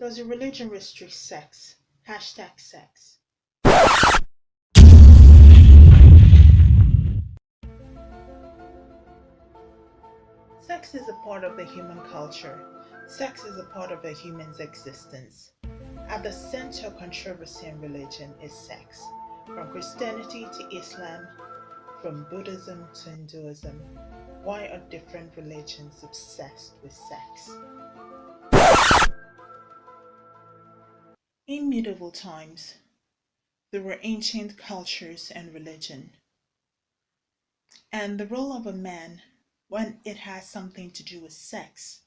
Does your religion restrict sex? Hashtag sex. Sex is a part of the human culture. Sex is a part of a human's existence. At the center of controversy in religion is sex. From Christianity to Islam, from Buddhism to Hinduism, why are different religions obsessed with sex? In medieval times, there were ancient cultures and religion. And the role of a man, when it has something to do with sex,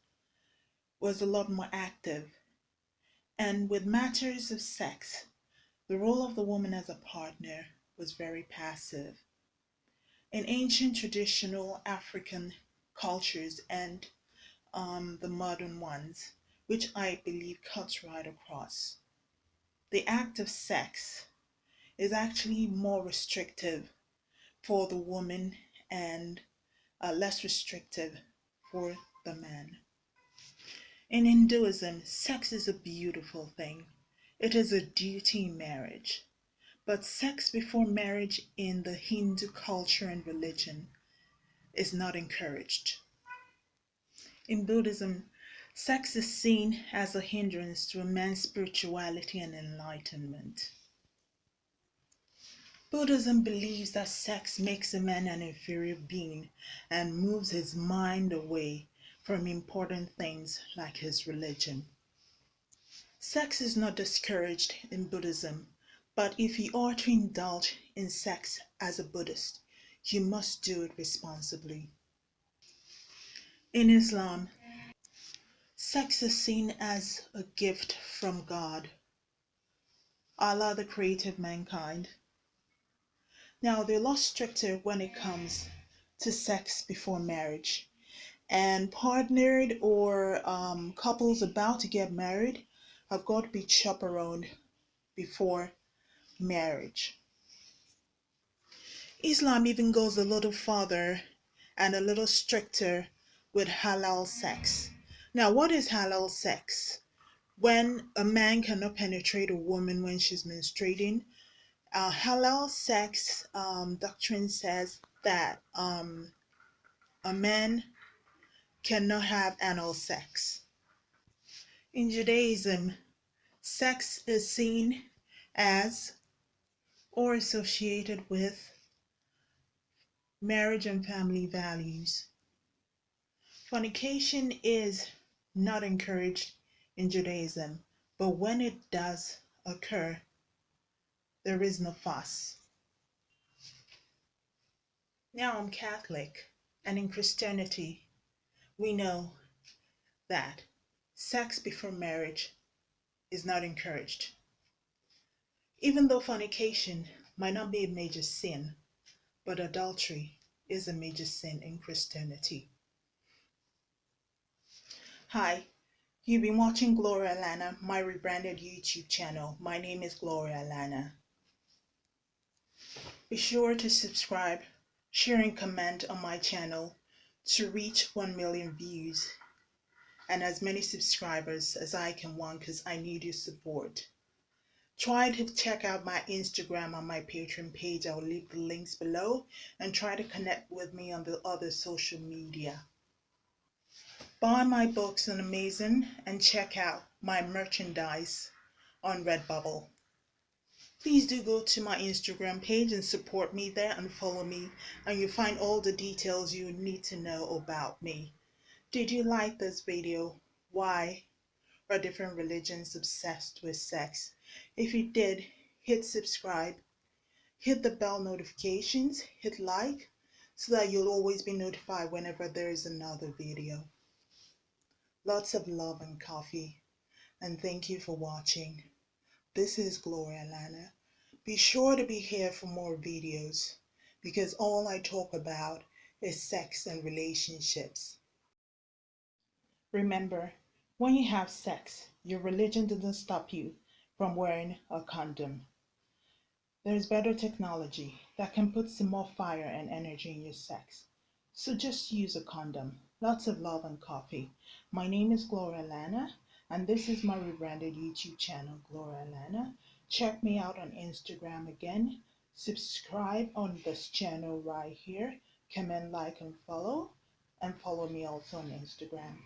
was a lot more active. And with matters of sex, the role of the woman as a partner was very passive. In ancient traditional African cultures and um, the modern ones, which I believe cuts right across, the act of sex is actually more restrictive for the woman and uh, less restrictive for the man. In Hinduism, sex is a beautiful thing. It is a duty marriage. But sex before marriage in the Hindu culture and religion is not encouraged. In Buddhism, sex is seen as a hindrance to a man's spirituality and enlightenment. Buddhism believes that sex makes a man an inferior being and moves his mind away from important things like his religion. Sex is not discouraged in Buddhism, but if you are to indulge in sex as a Buddhist, you must do it responsibly. In Islam, sex is seen as a gift from God, Allah, the creator of mankind. Now, they're a lot stricter when it comes to sex before marriage and partnered or um, couples about to get married have got to be chaperoned before marriage. Islam even goes a little farther and a little stricter with halal sex. Now, what is halal sex? When a man cannot penetrate a woman when she's menstruating, uh, halal sex um, doctrine says that um, a man cannot have anal sex. In Judaism, sex is seen as or associated with marriage and family values. Fornication is not encouraged in Judaism, but when it does occur, there is no fuss. Now I'm Catholic, and in Christianity, we know that sex before marriage is not encouraged. Even though fornication might not be a major sin, but adultery is a major sin in Christianity. Hi, you've been watching Gloria Alana, my rebranded YouTube channel. My name is Gloria Alana. Be sure to subscribe, share and comment on my channel to reach 1 million views and as many subscribers as I can want because I need your support. Try to check out my Instagram on my Patreon page. I'll leave the links below and try to connect with me on the other social media. Buy my books on Amazon and check out my merchandise on Redbubble. Please do go to my Instagram page and support me there and follow me and you'll find all the details you need to know about me. Did you like this video? Why are different religions obsessed with sex? If you did, hit subscribe, hit the bell notifications, hit like, so that you'll always be notified whenever there is another video. Lots of love and coffee, and thank you for watching. This is Gloria Lana. Be sure to be here for more videos because all I talk about is sex and relationships. Remember, when you have sex, your religion doesn't stop you from wearing a condom. There is better technology that can put some more fire and energy in your sex. So just use a condom. Lots of love and coffee. My name is Gloria Lana And this is my rebranded YouTube channel, Gloria Lana. Check me out on Instagram again. Subscribe on this channel right here. Comment, like, and follow. And follow me also on Instagram.